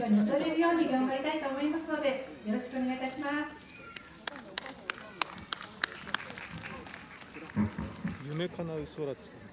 場に踊れるように頑張りたいと思いますのでよろしくお願いいたします。夢叶う空つ